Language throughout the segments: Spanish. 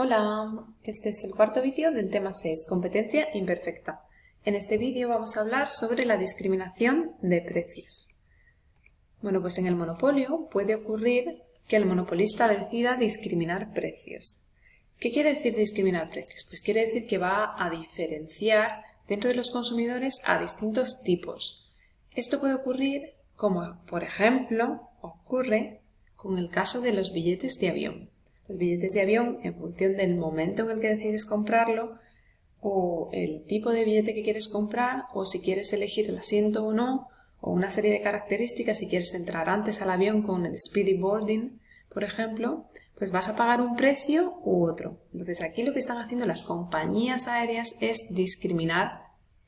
Hola, este es el cuarto vídeo del tema 6, competencia imperfecta. En este vídeo vamos a hablar sobre la discriminación de precios. Bueno, pues en el monopolio puede ocurrir que el monopolista decida discriminar precios. ¿Qué quiere decir discriminar precios? Pues quiere decir que va a diferenciar dentro de los consumidores a distintos tipos. Esto puede ocurrir como, por ejemplo, ocurre con el caso de los billetes de avión los billetes de avión en función del momento en el que decides comprarlo o el tipo de billete que quieres comprar o si quieres elegir el asiento o no o una serie de características si quieres entrar antes al avión con el speedy boarding, por ejemplo, pues vas a pagar un precio u otro. Entonces aquí lo que están haciendo las compañías aéreas es discriminar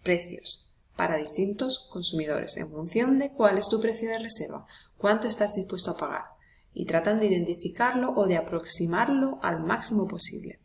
precios para distintos consumidores en función de cuál es tu precio de reserva, cuánto estás dispuesto a pagar y tratan de identificarlo o de aproximarlo al máximo posible.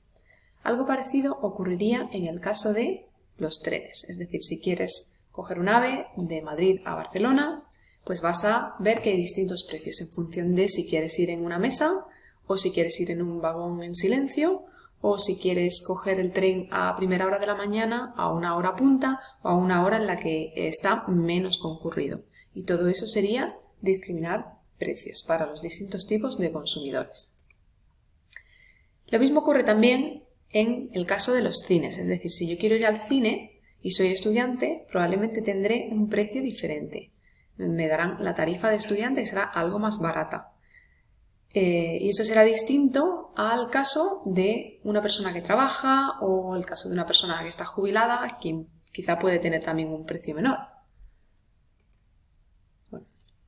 Algo parecido ocurriría en el caso de los trenes, es decir, si quieres coger un ave de Madrid a Barcelona, pues vas a ver que hay distintos precios en función de si quieres ir en una mesa o si quieres ir en un vagón en silencio o si quieres coger el tren a primera hora de la mañana, a una hora punta o a una hora en la que está menos concurrido. Y todo eso sería discriminar precios para los distintos tipos de consumidores. Lo mismo ocurre también en el caso de los cines, es decir, si yo quiero ir al cine y soy estudiante, probablemente tendré un precio diferente. Me darán la tarifa de estudiante que será algo más barata. Eh, y eso será distinto al caso de una persona que trabaja o el caso de una persona que está jubilada, quien quizá puede tener también un precio menor.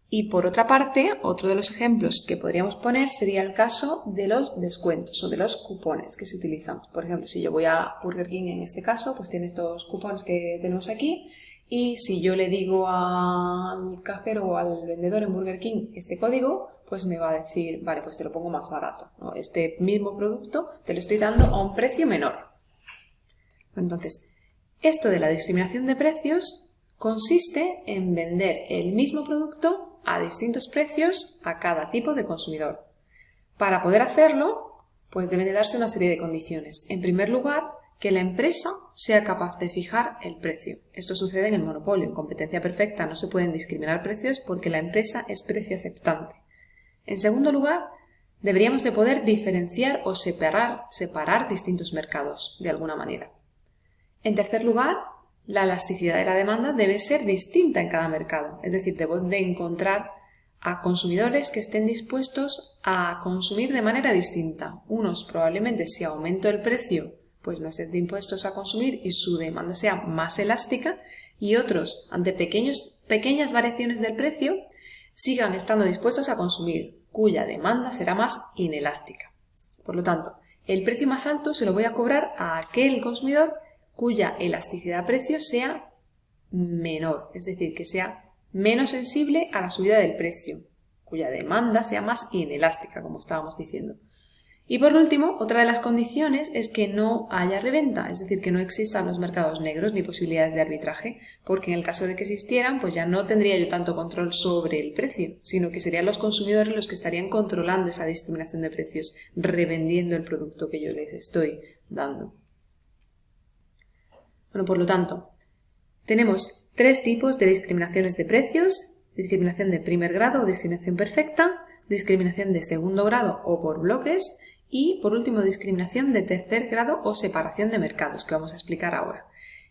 Y por otra parte, otro de los ejemplos que podríamos poner sería el caso de los descuentos o de los cupones que se utilizan. Por ejemplo, si yo voy a Burger King en este caso, pues tiene estos cupones que tenemos aquí y si yo le digo al cajero o al vendedor en Burger King este código, pues me va a decir, vale, pues te lo pongo más barato. Este mismo producto te lo estoy dando a un precio menor. Entonces, esto de la discriminación de precios consiste en vender el mismo producto a distintos precios a cada tipo de consumidor. Para poder hacerlo, pues deben de darse una serie de condiciones. En primer lugar, que la empresa sea capaz de fijar el precio. Esto sucede en el monopolio. En competencia perfecta no se pueden discriminar precios porque la empresa es precio aceptante. En segundo lugar, deberíamos de poder diferenciar o separar, separar distintos mercados de alguna manera. En tercer lugar, la elasticidad de la demanda debe ser distinta en cada mercado, es decir, debo de encontrar a consumidores que estén dispuestos a consumir de manera distinta. Unos probablemente si aumento el precio, pues no estén dispuestos a consumir y su demanda sea más elástica, y otros, ante pequeños, pequeñas variaciones del precio, sigan estando dispuestos a consumir, cuya demanda será más inelástica. Por lo tanto, el precio más alto se lo voy a cobrar a aquel consumidor cuya elasticidad de precio sea menor, es decir, que sea menos sensible a la subida del precio, cuya demanda sea más inelástica, como estábamos diciendo. Y por último, otra de las condiciones es que no haya reventa, es decir, que no existan los mercados negros ni posibilidades de arbitraje, porque en el caso de que existieran, pues ya no tendría yo tanto control sobre el precio, sino que serían los consumidores los que estarían controlando esa discriminación de precios, revendiendo el producto que yo les estoy dando. Por lo tanto, tenemos tres tipos de discriminaciones de precios, discriminación de primer grado o discriminación perfecta, discriminación de segundo grado o por bloques y, por último, discriminación de tercer grado o separación de mercados, que vamos a explicar ahora.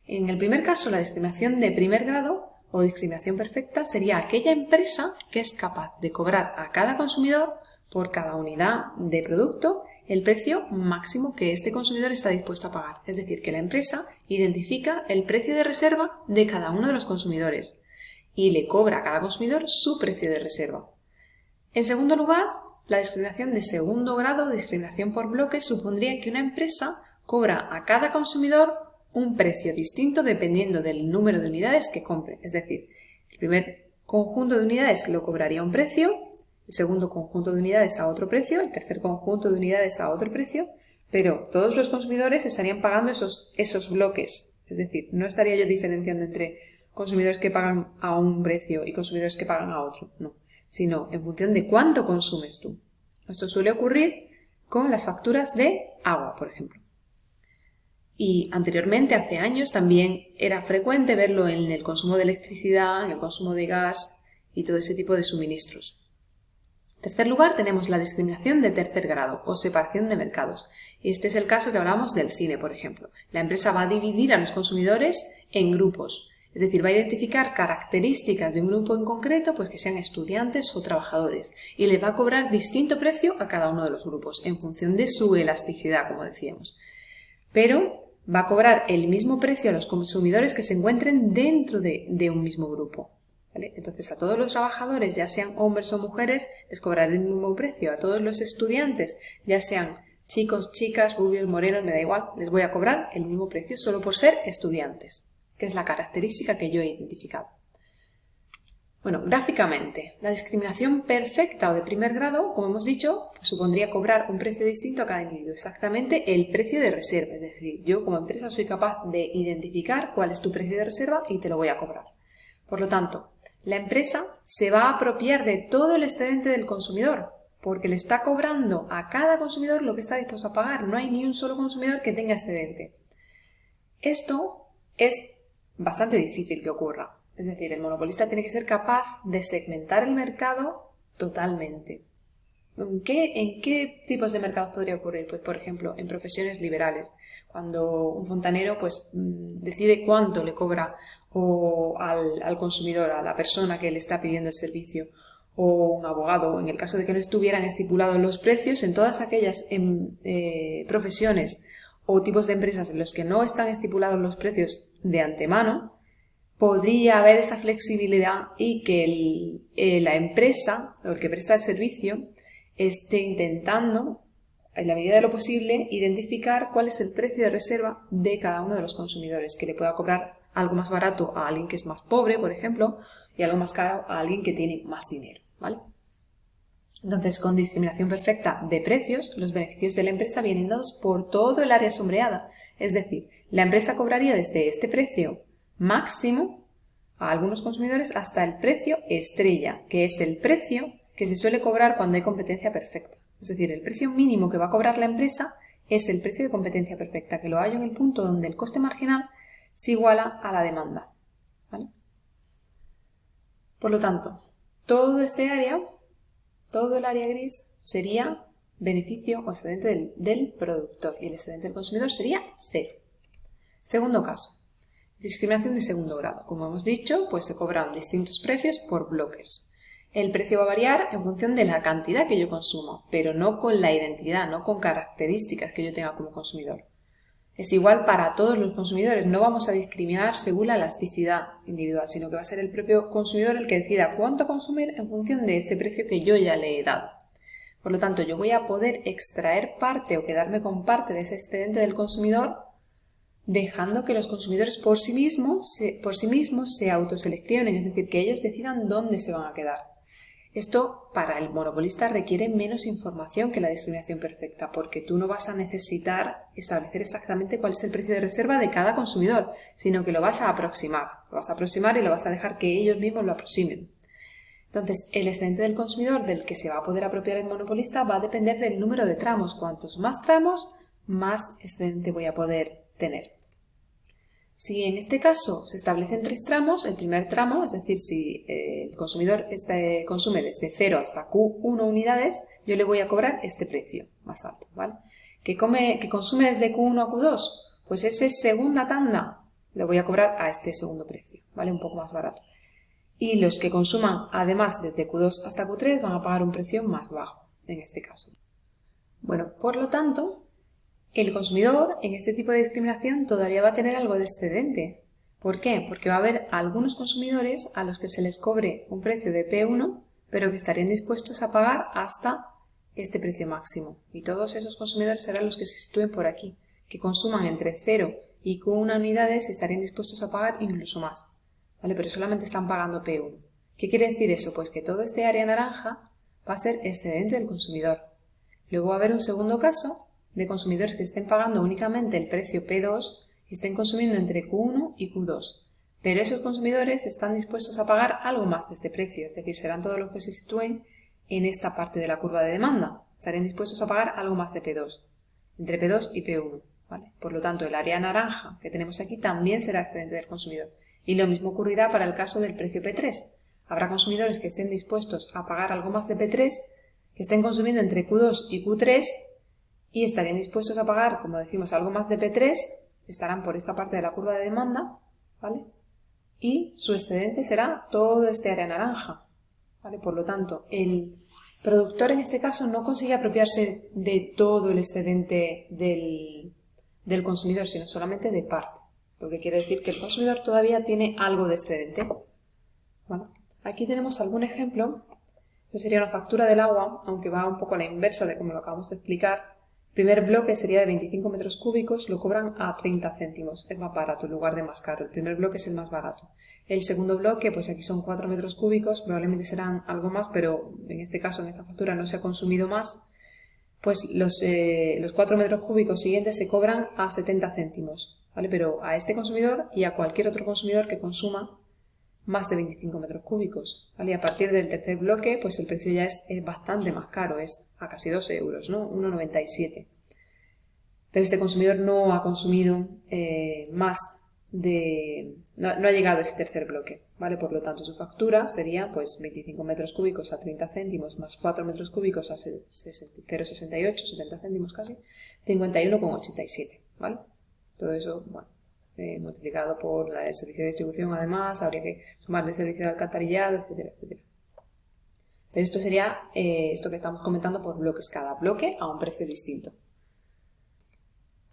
En el primer caso, la discriminación de primer grado o discriminación perfecta sería aquella empresa que es capaz de cobrar a cada consumidor por cada unidad de producto el precio máximo que este consumidor está dispuesto a pagar. Es decir, que la empresa identifica el precio de reserva de cada uno de los consumidores y le cobra a cada consumidor su precio de reserva. En segundo lugar, la discriminación de segundo grado, discriminación por bloques, supondría que una empresa cobra a cada consumidor un precio distinto dependiendo del número de unidades que compre. Es decir, el primer conjunto de unidades lo cobraría un precio, el segundo conjunto de unidades a otro precio, el tercer conjunto de unidades a otro precio, pero todos los consumidores estarían pagando esos, esos bloques. Es decir, no estaría yo diferenciando entre consumidores que pagan a un precio y consumidores que pagan a otro, no, sino en función de cuánto consumes tú. Esto suele ocurrir con las facturas de agua, por ejemplo. Y anteriormente, hace años, también era frecuente verlo en el consumo de electricidad, en el consumo de gas y todo ese tipo de suministros. Tercer lugar, tenemos la discriminación de tercer grado o separación de mercados. Este es el caso que hablamos del cine, por ejemplo. La empresa va a dividir a los consumidores en grupos, es decir, va a identificar características de un grupo en concreto, pues que sean estudiantes o trabajadores, y le va a cobrar distinto precio a cada uno de los grupos, en función de su elasticidad, como decíamos. Pero va a cobrar el mismo precio a los consumidores que se encuentren dentro de, un mismo grupo. Entonces, a todos los trabajadores, ya sean hombres o mujeres, les cobraré el mismo precio. A todos los estudiantes, ya sean chicos, chicas, rubios, morenos, me da igual, les voy a cobrar el mismo precio solo por ser estudiantes, que es la característica que yo he identificado. Bueno, gráficamente, la discriminación perfecta o de primer grado, como hemos dicho, pues supondría cobrar un precio distinto a cada individuo, exactamente el precio de reserva. Es decir, yo como empresa soy capaz de identificar cuál es tu precio de reserva y te lo voy a cobrar. Por lo tanto, la empresa se va a apropiar de todo el excedente del consumidor, porque le está cobrando a cada consumidor lo que está dispuesto a pagar. No hay ni un solo consumidor que tenga excedente. Esto es bastante difícil que ocurra. Es decir, el monopolista tiene que ser capaz de segmentar el mercado totalmente. ¿En qué, tipos de mercados podría ocurrir? Pues, por ejemplo, en profesiones liberales, cuando un fontanero pues, mm, decide cuánto le cobra al, consumidor, a la persona que le está pidiendo el servicio, o un abogado, en el caso de que no estuvieran estipulados los precios, en todas aquellas em, eh, profesiones o tipos de empresas en los que no están estipulados los precios de antemano, podría haber esa flexibilidad y que eh, la empresa o el que presta el servicio esté intentando, en la medida de lo posible, identificar cuál es el precio de reserva de cada uno de los consumidores, que le pueda cobrar algo más barato a alguien que es más pobre, por ejemplo, y algo más caro a alguien que tiene más dinero, ¿vale? Entonces, con discriminación perfecta de precios, los beneficios de la empresa vienen dados por todo el área sombreada. Es decir, la empresa cobraría desde este precio máximo a algunos consumidores hasta el precio estrella, que es el precio que se suele cobrar cuando hay competencia perfecta. Es decir, el precio mínimo que va a cobrar la empresa es el precio de competencia perfecta, que lo hay en el punto donde el coste marginal se iguala a la demanda. Por lo tanto, todo este área, todo el área gris, sería beneficio o excedente del, del productor y el excedente del consumidor sería cero. Segundo caso, Discriminación de segundo grado. Como hemos dicho, pues se cobran distintos precios por bloques. El precio va a variar en función de la cantidad que yo consumo, pero no con la identidad, no con características que yo tenga como consumidor. Es igual para todos los consumidores, no vamos a discriminar según la elasticidad individual, sino que va a ser el propio consumidor el que decida cuánto consumir en función de ese precio que yo ya le he dado. Por lo tanto, yo voy a poder extraer parte o quedarme con parte de ese excedente del consumidor dejando que los consumidores por sí mismos se, por sí mismos se autoseleccionen, es decir, que ellos decidan dónde se van a quedar. Esto para el monopolista requiere menos información que la discriminación perfecta, porque tú no vas a necesitar establecer exactamente cuál es el precio de reserva de cada consumidor, sino que lo vas a aproximar. Lo vas a aproximar y lo vas a dejar que ellos mismos lo aproximen. Entonces, el excedente del consumidor del que se va a poder apropiar el monopolista va a depender del número de tramos. Cuantos más tramos, más excedente voy a poder tener. Si en este caso se establecen tres tramos, el primer tramo, es decir, si eh, el consumidor este, consume desde 0 hasta Q1 unidades, yo le voy a cobrar este precio más alto, ¿vale? Que, consume desde Q1 a Q2, pues ese segunda tanda le voy a cobrar a este segundo precio, ¿vale? Un poco más barato. Y los que consuman además desde Q2 hasta Q3 van a pagar un precio más bajo, en este caso. Bueno, por lo tanto, el consumidor en este tipo de discriminación todavía va a tener algo de excedente. ¿Por qué? Porque va a haber algunos consumidores a los que se les cobre un precio de P1, pero que estarían dispuestos a pagar hasta este precio máximo. Y todos esos consumidores serán los que se sitúen por aquí, que consuman entre 0 y Q1 unidades estarían dispuestos a pagar incluso más. ¿Vale? Pero solamente están pagando P1. ¿Qué quiere decir eso? Pues que todo este área naranja va a ser excedente del consumidor. Luego va a haber un segundo caso de consumidores que estén pagando únicamente el precio P2 y estén consumiendo entre Q1 y Q2. Pero esos consumidores están dispuestos a pagar algo más de este precio, es decir, serán todos los que se sitúen en esta parte de la curva de demanda. Estarían dispuestos a pagar algo más de P2, entre P2 y P1. ¿vale? Por lo tanto, el área naranja que tenemos aquí también será excedente del consumidor. Y lo mismo ocurrirá para el caso del precio P3. Habrá consumidores que estén dispuestos a pagar algo más de P3, que estén consumiendo entre Q2 y Q3 y estarían dispuestos a pagar, como decimos, algo más de P3, estarán por esta parte de la curva de demanda, ¿vale? Y su excedente será todo este área naranja, ¿vale? Por lo tanto, el productor en este caso no consigue apropiarse de todo el excedente del, del consumidor, sino solamente de parte. Lo que quiere decir que el consumidor todavía tiene algo de excedente. Aquí tenemos algún ejemplo. Esto sería una factura del agua, aunque va un poco a la inversa de como lo acabamos de explicar. Primer bloque sería de 25 metros cúbicos, lo cobran a 30 céntimos. Es más barato en lugar de más caro. El primer bloque es el más barato. El segundo bloque, pues aquí son 4 metros cúbicos, probablemente serán algo más, pero en este caso, en esta factura, no se ha consumido más pues los, eh, los 4 metros cúbicos siguientes se cobran a 70 céntimos, ¿vale? Pero a este consumidor y a cualquier otro consumidor que consuma más de 25 metros cúbicos, ¿vale? Y a partir del tercer bloque, pues el precio ya es, bastante más caro, es a casi 2 euros, ¿no? 1,97. Pero este consumidor no ha consumido eh, más de... No, ha llegado a ese tercer bloque, ¿vale? Por lo tanto, su factura sería pues 25 metros cúbicos a 30 céntimos más 4 metros cúbicos a 0,68, 70 céntimos casi, 51,87, ¿vale? Todo eso, bueno, eh, multiplicado por el servicio de distribución además, habría que sumarle el servicio de alcantarillado, etcétera, etcétera. Pero esto sería eh, esto que estamos comentando por bloques, cada bloque a un precio distinto.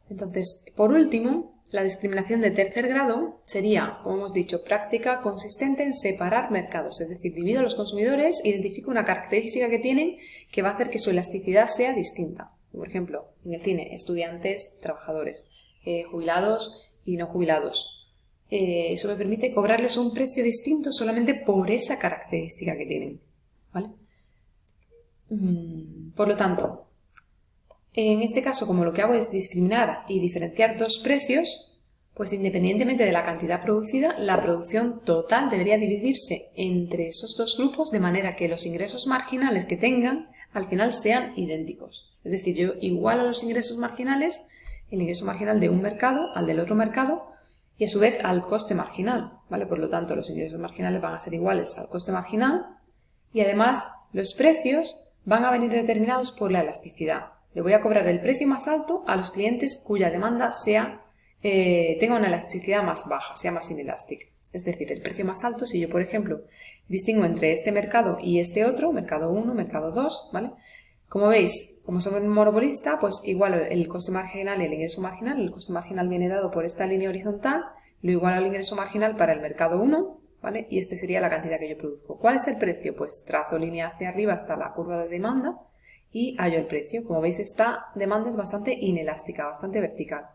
Entonces, por último, la discriminación de tercer grado sería, como hemos dicho, práctica consistente en separar mercados, es decir, divido a los consumidores, identifico una característica que tienen que va a hacer que su elasticidad sea distinta. Por ejemplo, en el cine, estudiantes, trabajadores, eh, jubilados y no jubilados. Eh, eso me permite cobrarles un precio distinto solamente por esa característica que tienen. Mm, por lo tanto, en este caso, como lo que hago es discriminar y diferenciar dos precios, pues independientemente de la cantidad producida, la producción total debería dividirse entre esos dos grupos de manera que los ingresos marginales que tengan al final sean idénticos. Es decir, yo igualo los ingresos marginales, el ingreso marginal de un mercado al del otro mercado y a su vez al coste marginal. ¿vale? Por lo tanto, los ingresos marginales van a ser iguales al coste marginal y además los precios van a venir determinados por la elasticidad. Le voy a cobrar el precio más alto a los clientes cuya demanda sea, eh, tenga una elasticidad más baja, sea más inelástica. Es decir, el precio más alto, si yo, por ejemplo, distingo entre este mercado y este otro, mercado 1, mercado 2, ¿vale? Como veis, como soy un monopolista, pues igual el coste marginal y el ingreso marginal. El coste marginal viene dado por esta línea horizontal, lo igual al ingreso marginal para el mercado 1, ¿vale? Y este sería la cantidad que yo produzco. ¿Cuál es el precio? Pues trazo línea hacia arriba hasta la curva de demanda y hallo el precio. Como veis, esta demanda es bastante inelástica, bastante vertical.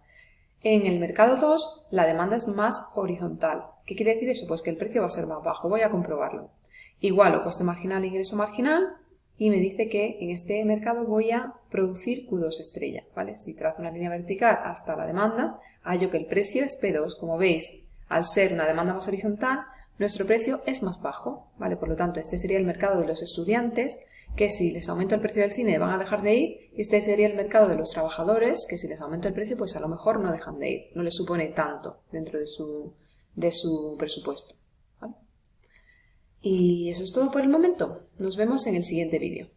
En el mercado 2, la demanda es más horizontal. ¿Qué quiere decir eso? Pues que el precio va a ser más bajo. Voy a comprobarlo. Igual o coste marginal, ingreso marginal, y me dice que en este mercado voy a producir Q2 estrella, ¿vale? Si trazo una línea vertical hasta la demanda, hallo que el precio es P2. Como veis, al ser una demanda más horizontal, nuestro precio es más bajo, ¿vale? Por lo tanto, este sería el mercado de los estudiantes, que si les aumento el precio del cine van a dejar de ir, y este sería el mercado de los trabajadores, que si les aumento el precio, pues a lo mejor no dejan de ir, no les supone tanto dentro de su, de su presupuesto. Y eso es todo por el momento. Nos vemos en el siguiente vídeo.